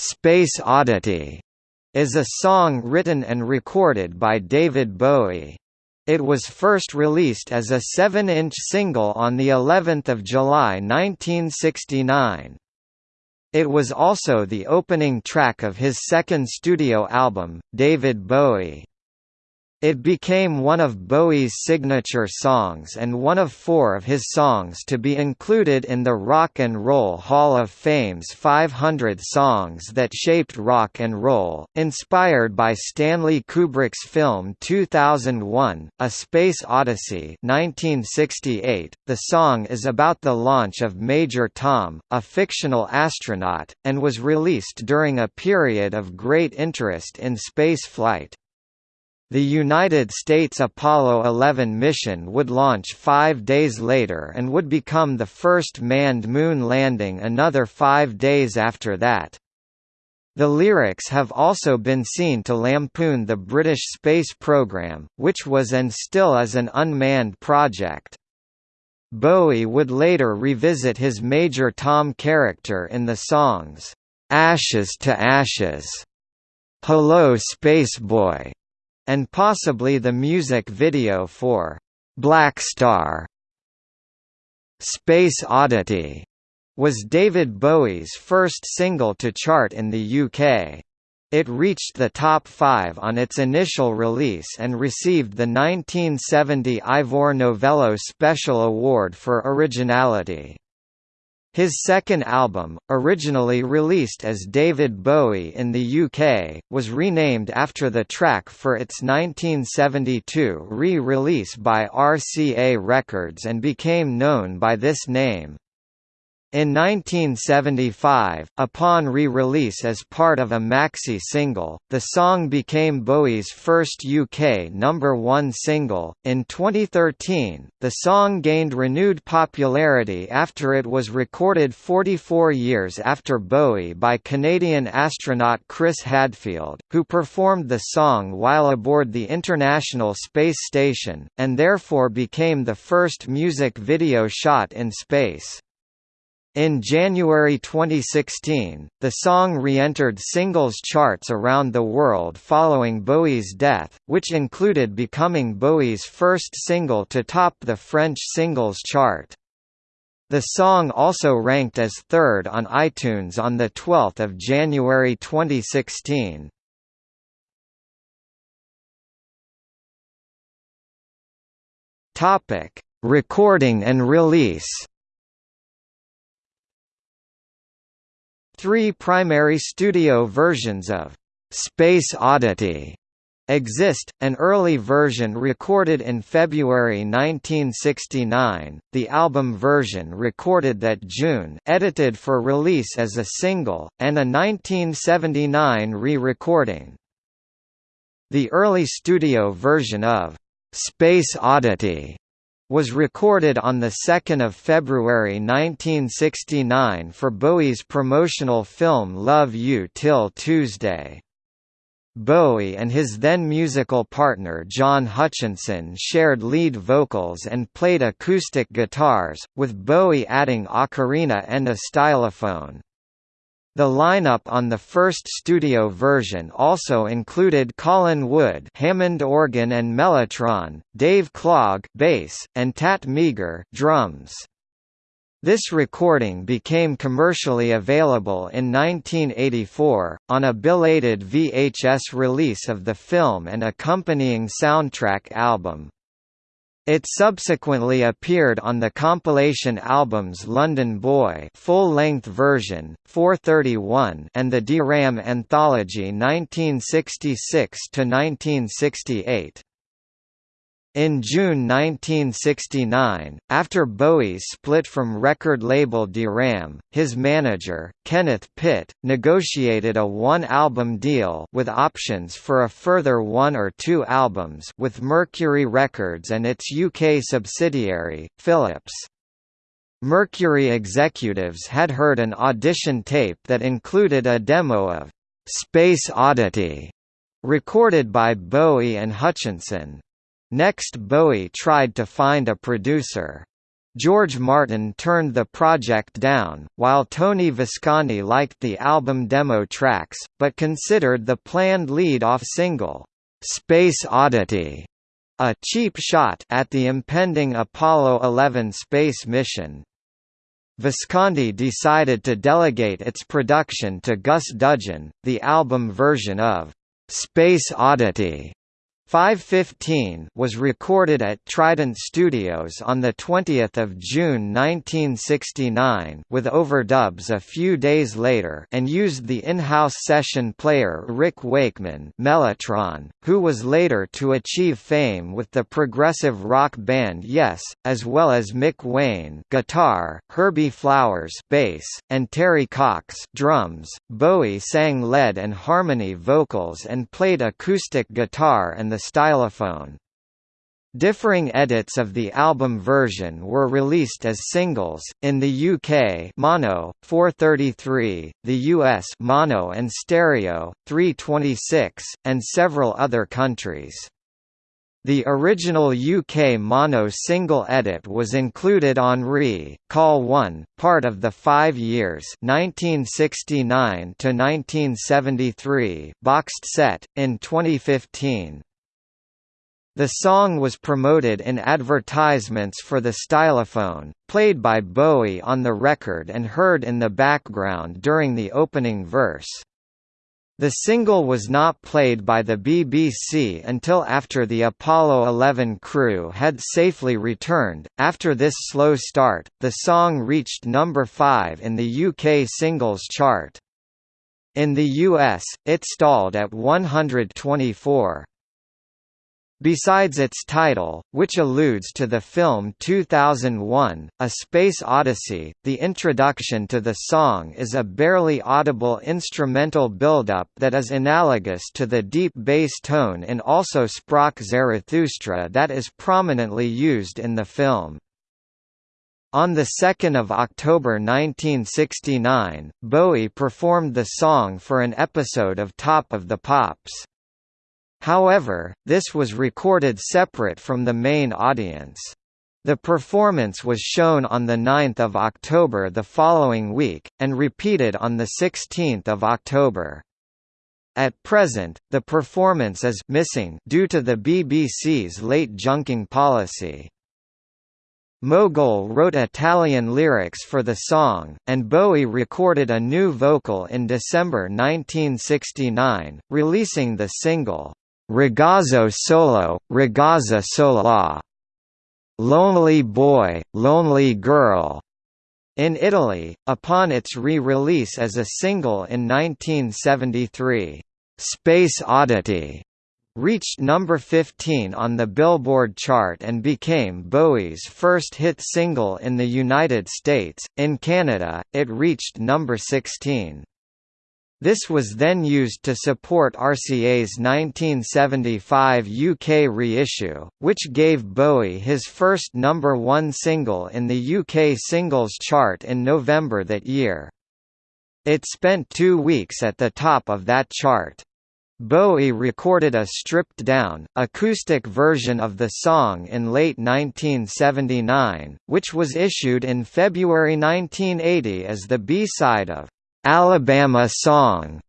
Space Oddity is a song written and recorded by David Bowie. It was first released as a 7-inch single on the 11th of July 1969. It was also the opening track of his second studio album, David Bowie. It became one of Bowie's signature songs and one of four of his songs to be included in the Rock and Roll Hall of Fame's 500 Songs That Shaped Rock and Roll, inspired by Stanley Kubrick's film 2001, A Space Odyssey 1968. .The song is about the launch of Major Tom, a fictional astronaut, and was released during a period of great interest in space flight. The United States Apollo 11 mission would launch five days later and would become the first manned moon landing another five days after that. The lyrics have also been seen to lampoon the British space program, which was and still is an unmanned project. Bowie would later revisit his Major Tom character in the songs, "'Ashes to Ashes'", "'Hello Space Boy' and possibly the music video for Black Star. Space Oddity was David Bowie's first single to chart in the UK. It reached the top five on its initial release and received the 1970 Ivor Novello Special Award for Originality. His second album, originally released as David Bowie in the UK, was renamed after the track for its 1972 re-release by RCA Records and became known by this name. In 1975, upon re-release as part of a maxi single, the song became Bowie's first UK number 1 single. In 2013, the song gained renewed popularity after it was recorded 44 years after Bowie by Canadian astronaut Chris Hadfield, who performed the song while aboard the International Space Station, and therefore became the first music video shot in space. In January 2016, the song re-entered singles charts around the world following Bowie's death, which included becoming Bowie's first single to top the French singles chart. The song also ranked as third on iTunes on 12 January 2016. Recording and release Three primary studio versions of Space Oddity exist, an early version recorded in February 1969, the album version recorded that June edited for release as a single, and a 1979 re-recording. The early studio version of Space Oddity was recorded on 2 February 1969 for Bowie's promotional film Love You Till Tuesday. Bowie and his then musical partner John Hutchinson shared lead vocals and played acoustic guitars, with Bowie adding ocarina and a stylophone. The lineup on the first studio version also included Colin Wood Hammond organ and mellotron, Dave Clague bass, and Tat Meager drums. This recording became commercially available in 1984, on a belated VHS release of the film and accompanying soundtrack album. It subsequently appeared on the compilation albums London Boy full-length version, 431 and the Deram Anthology 1966–1968. In June 1969, after Bowie split from record label Deram, his manager, Kenneth Pitt, negotiated a one-album deal with options for a further one or two albums with Mercury Records and its UK subsidiary, Philips. Mercury executives had heard an audition tape that included a demo of Space Oddity, recorded by Bowie and Hutchinson. Next Bowie tried to find a producer. George Martin turned the project down, while Tony Visconti liked the album demo tracks, but considered the planned lead-off single, "'Space Oddity' a cheap shot at the impending Apollo 11 space mission. Visconti decided to delegate its production to Gus Dudgeon, the album version of "'Space Oddity' 515 was recorded at Trident Studios on 20 June 1969 with overdubs a few days later and used the in-house session player Rick Wakeman Mellotron, who was later to achieve fame with the progressive rock band Yes, as well as Mick Wayne guitar, Herbie Flowers bass, and Terry Cox drums. Bowie sang lead and harmony vocals and played acoustic guitar and the the stylophone. Differing edits of the album version were released as singles, in the UK mono, 433, the US mono and stereo, 326, and several other countries. The original UK mono single edit was included on Re, Call 1, part of the five years 1969 boxed set, in 2015. The song was promoted in advertisements for the stylophone, played by Bowie on the record and heard in the background during the opening verse. The single was not played by the BBC until after the Apollo 11 crew had safely returned. After this slow start, the song reached number 5 in the UK singles chart. In the US, it stalled at 124. Besides its title, which alludes to the film 2001, A Space Odyssey, the introduction to the song is a barely audible instrumental buildup that is analogous to the deep bass tone in Also Sprach Zarathustra that is prominently used in the film. On 2 October 1969, Bowie performed the song for an episode of Top of the Pops. However, this was recorded separate from the main audience. The performance was shown on 9 October the following week, and repeated on 16 October. At present, the performance is missing due to the BBC's late junking policy. Mogol wrote Italian lyrics for the song, and Bowie recorded a new vocal in December 1969, releasing the single, Ragazzo solo, ragazza sola. Lonely boy, lonely girl. In Italy, upon its re-release as a single in 1973, Space Oddity reached number 15 on the Billboard chart and became Bowie's first hit single in the United States. In Canada, it reached number 16. This was then used to support RCA's 1975 UK reissue, which gave Bowie his first number one single in the UK singles chart in November that year. It spent two weeks at the top of that chart. Bowie recorded a stripped-down, acoustic version of the song in late 1979, which was issued in February 1980 as the B-side of Alabama Song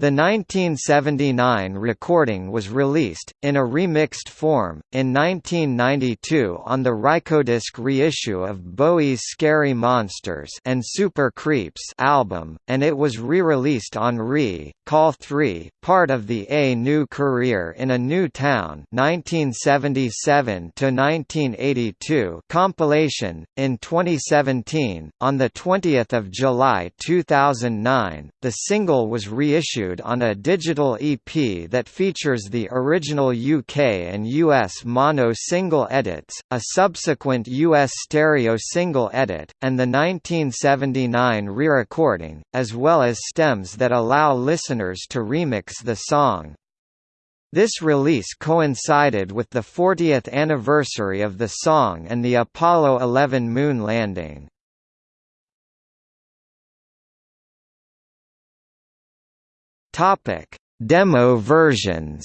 the 1979 recording was released, in a remixed form, in 1992 on the Rykodisc reissue of Bowie's Scary Monsters and Super Creeps album, and it was re-released on Re, Call 3, part of the A New Career in a New Town 1977 compilation, in 2017. On 20 July 2009, the single was reissued issued on a digital EP that features the original UK and US mono single edits, a subsequent US stereo single edit, and the 1979 re-recording, as well as stems that allow listeners to remix the song. This release coincided with the 40th anniversary of the song and the Apollo 11 moon landing. Topic: Demo versions.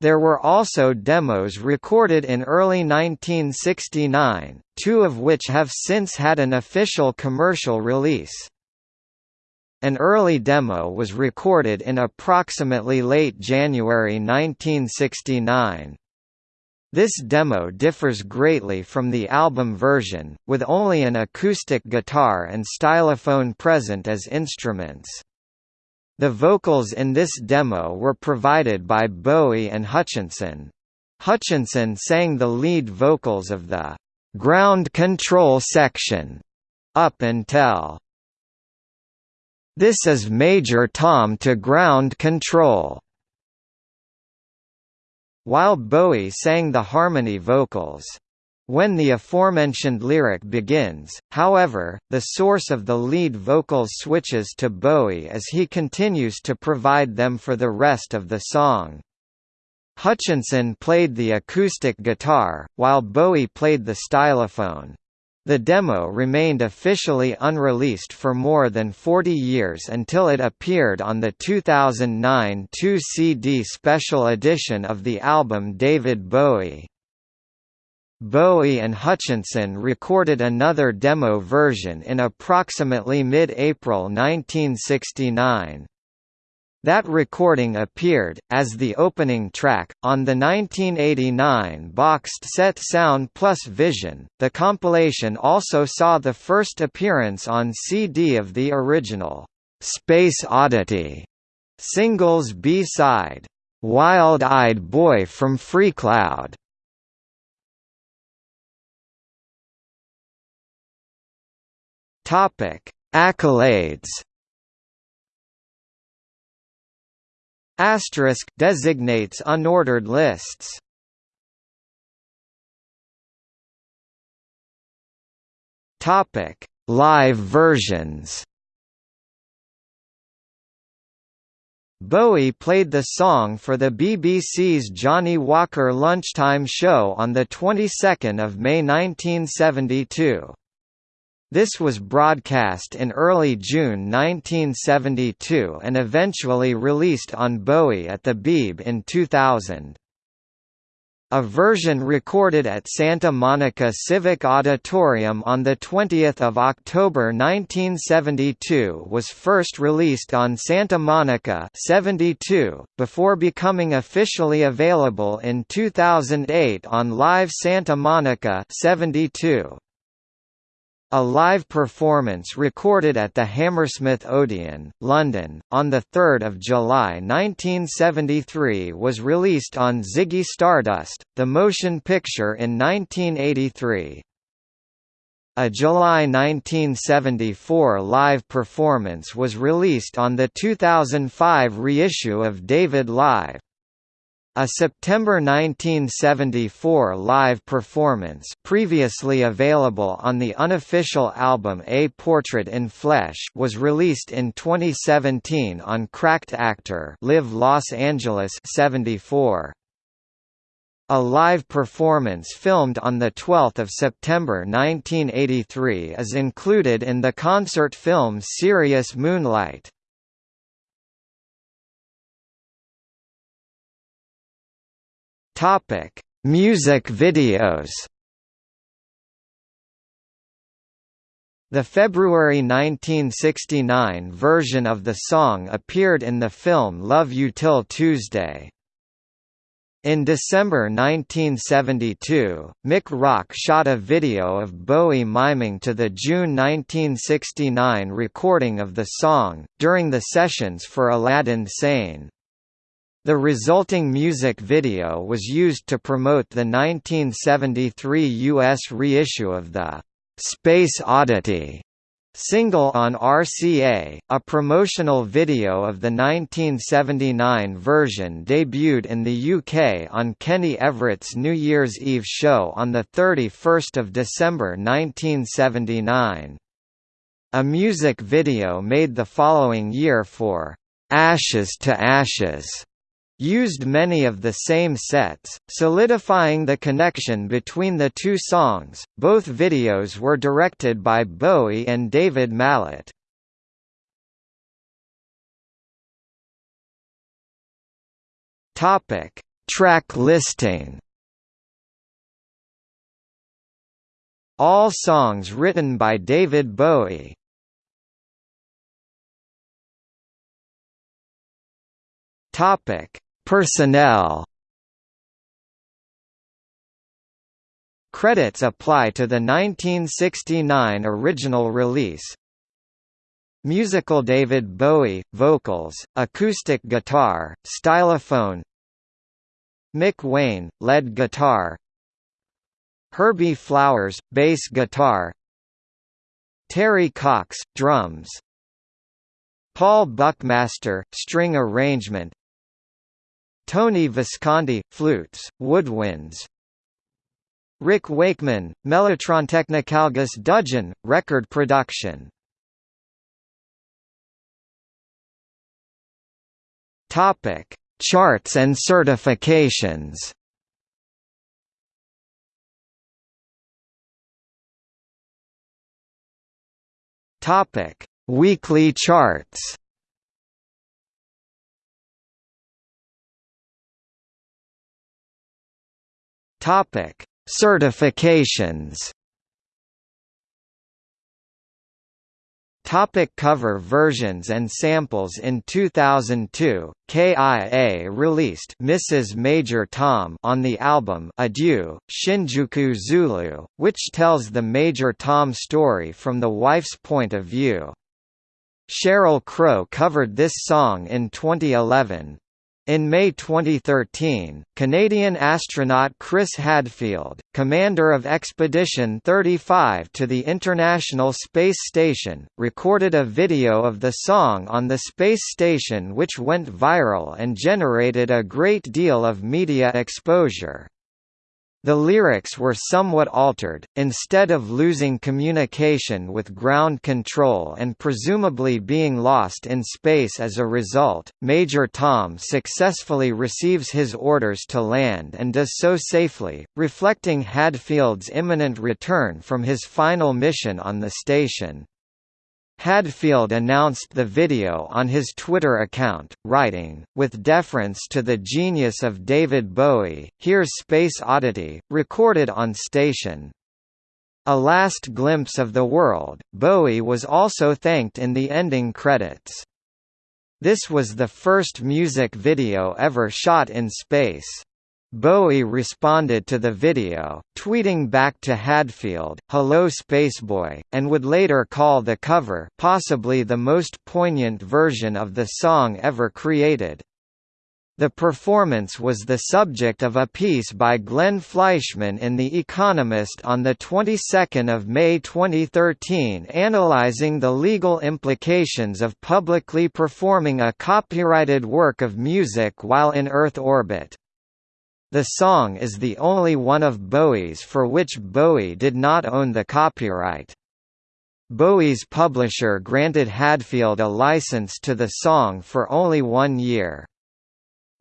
There were also demos recorded in early 1969, two of which have since had an official commercial release. An early demo was recorded in approximately late January 1969. This demo differs greatly from the album version, with only an acoustic guitar and stylophone present as instruments. The vocals in this demo were provided by Bowie and Hutchinson. Hutchinson sang the lead vocals of the ground control section up until This is Major Tom to ground control while Bowie sang the harmony vocals. When the aforementioned lyric begins, however, the source of the lead vocals switches to Bowie as he continues to provide them for the rest of the song. Hutchinson played the acoustic guitar, while Bowie played the stylophone. The demo remained officially unreleased for more than 40 years until it appeared on the 2009 2-CD special edition of the album David Bowie. Bowie and Hutchinson recorded another demo version in approximately mid-April 1969. That recording appeared, as the opening track, on the 1989 boxed set Sound Plus Vision. The compilation also saw the first appearance on CD of the original Space Oddity singles B-side, Wild Eyed Boy from Freecloud. Topic: Accolades. Asterisk designates unordered lists. Topic: Live versions. Bowie played the song for the BBC's Johnnie Walker Lunchtime Show on the 22nd of May 1972. This was broadcast in early June 1972 and eventually released on Bowie at the Beeb in 2000. A version recorded at Santa Monica Civic Auditorium on 20 October 1972 was first released on Santa Monica 72, before becoming officially available in 2008 on Live Santa Monica 72. A live performance recorded at the Hammersmith Odeon, London, on 3 July 1973 was released on Ziggy Stardust, the motion picture in 1983. A July 1974 live performance was released on the 2005 reissue of David Live. A September 1974 live performance previously available on the unofficial album A Portrait in Flesh was released in 2017 on Cracked Actor Live Los Angeles 74. A live performance filmed on 12 September 1983 is included in the concert film Serious Moonlight. Topic: Music videos. The February 1969 version of the song appeared in the film Love You Till Tuesday. In December 1972, Mick Rock shot a video of Bowie miming to the June 1969 recording of the song, during the sessions for Aladdin Sane. The resulting music video was used to promote the 1973 U.S. reissue of the Space Oddity single on RCA. A promotional video of the 1979 version debuted in the UK on Kenny Everett's New Year's Eve show on 31 December 1979. A music video made the following year for Ashes to Ashes used many of the same sets, solidifying the connection between the two songs. Both videos were directed by Bowie and David Mallet. Topic: Track listing All songs written by David Bowie Topic: Personnel. Credits apply to the 1969 original release. Musical David Bowie, vocals, acoustic guitar, stylophone. Mick Wayne, lead guitar. Herbie Flowers, bass guitar. Terry Cox, drums. Paul Buckmaster, string arrangement Tony Visconti, flutes, woodwinds Rick Wakeman, Mellotron Technical Gus Dudgeon, record production Topic: Charts and certifications. Topic: Weekly charts. Topic: Certifications. Topic cover versions and samples In 2002, KIA released Mrs. Major Tom on the album Adieu, Shinjuku Zulu, which tells the Major Tom story from the wife's point of view. Sheryl Crow covered this song in 2011, in May 2013, Canadian astronaut Chris Hadfield, commander of Expedition 35 to the International Space Station, recorded a video of the song on the space station which went viral and generated a great deal of media exposure. The lyrics were somewhat altered, instead of losing communication with ground control and presumably being lost in space as a result, Major Tom successfully receives his orders to land and does so safely, reflecting Hadfield's imminent return from his final mission on the station. Hadfield announced the video on his Twitter account, writing, with deference to the genius of David Bowie, here's Space Oddity, recorded on station. A last glimpse of the world, Bowie was also thanked in the ending credits. This was the first music video ever shot in space. Bowie responded to the video, tweeting back to Hadfield, Hello Spaceboy, and would later call the cover possibly the most poignant version of the song ever created. The performance was the subject of a piece by Glenn Fleishman in The Economist on the 22nd of May 2013 analyzing the legal implications of publicly performing a copyrighted work of music while in Earth orbit. The song is the only one of Bowie's for which Bowie did not own the copyright. Bowie's publisher granted Hadfield a license to the song for only one year.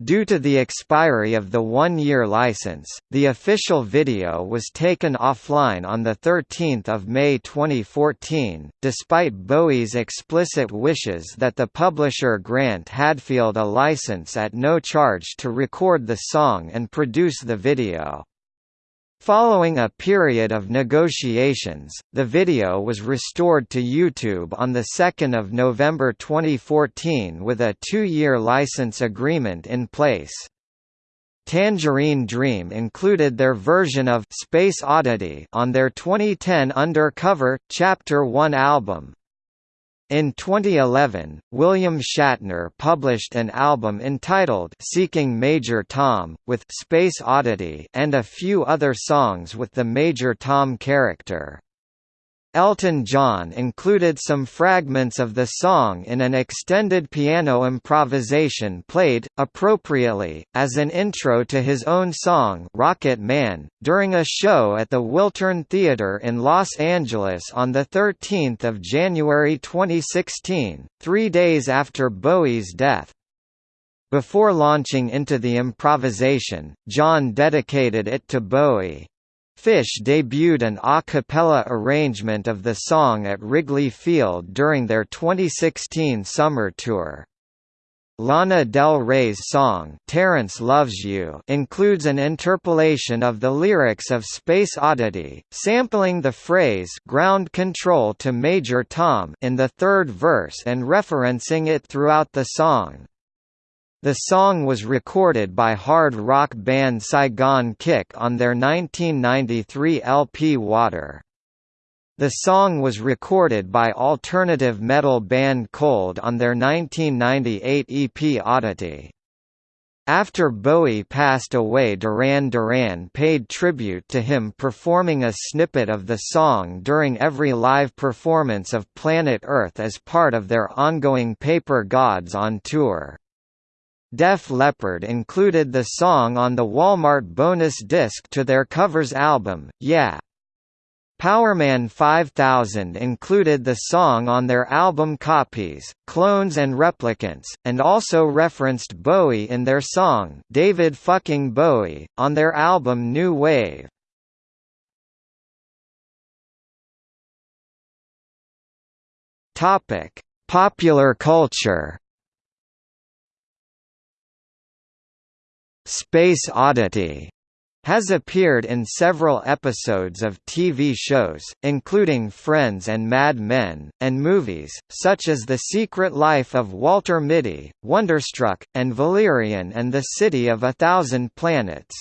Due to the expiry of the one-year license, the official video was taken offline on 13 May 2014, despite Bowie's explicit wishes that the publisher grant Hadfield a license at no charge to record the song and produce the video. Following a period of negotiations, the video was restored to YouTube on 2 November 2014 with a two-year license agreement in place. Tangerine Dream included their version of Space Oddity on their 2010 Undercover, Chapter 1 album. In 2011, William Shatner published an album entitled Seeking Major Tom, with Space Oddity and a few other songs with the Major Tom character. Elton John included some fragments of the song in an extended piano improvisation played, appropriately, as an intro to his own song Rocket Man, during a show at the Wiltern Theatre in Los Angeles on 13 January 2016, three days after Bowie's death. Before launching into the improvisation, John dedicated it to Bowie. Phish debuted an a cappella arrangement of the song at Wrigley Field during their 2016 summer tour. Lana Del Rey's song Terrence Loves You includes an interpolation of the lyrics of Space Oddity, sampling the phrase ground control to Major Tom in the third verse and referencing it throughout the song. The song was recorded by hard rock band Saigon Kick on their 1993 LP Water. The song was recorded by alternative metal band Cold on their 1998 EP Oddity. After Bowie passed away Duran Duran paid tribute to him performing a snippet of the song during every live performance of Planet Earth as part of their ongoing Paper Gods on tour. Def Leppard included the song on the Walmart bonus disc to their covers album, Yeah! Powerman 5000 included the song on their album Copies, Clones and Replicants, and also referenced Bowie in their song David Fucking Bowie, on their album New Wave. Popular culture Space Oddity has appeared in several episodes of TV shows, including Friends and Mad Men, and movies, such as The Secret Life of Walter Mitty, Wonderstruck, and Valerian and the City of a Thousand Planets.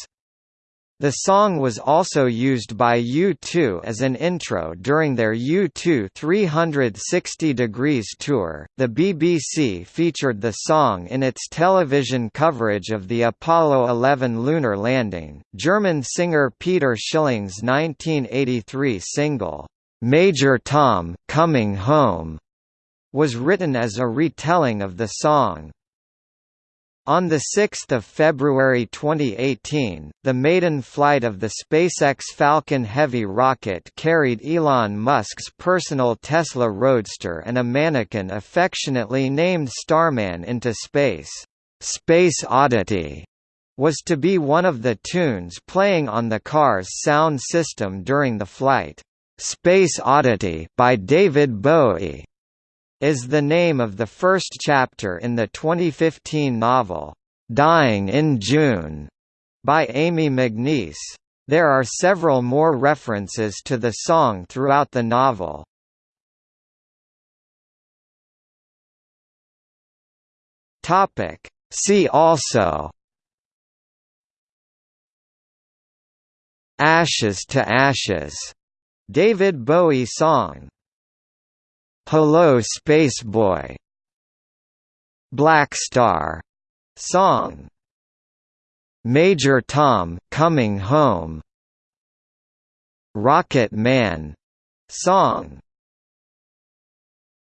The song was also used by U2 as an intro during their U2 360 Degrees tour. The BBC featured the song in its television coverage of the Apollo 11 lunar landing. German singer Peter Schilling's 1983 single, Major Tom, Coming Home, was written as a retelling of the song. On 6 February 2018, the maiden flight of the SpaceX Falcon Heavy rocket carried Elon Musk's personal Tesla Roadster and a mannequin affectionately named Starman into space. Space Oddity was to be one of the tunes playing on the car's sound system during the flight. Space Oddity by David Bowie is the name of the first chapter in the 2015 novel, Dying in June, by Amy McNeice. There are several more references to the song throughout the novel. See also Ashes to Ashes, David Bowie song Hello Spaceboy Black Star. Song. Major Tom Coming Home. Rocket Man. Song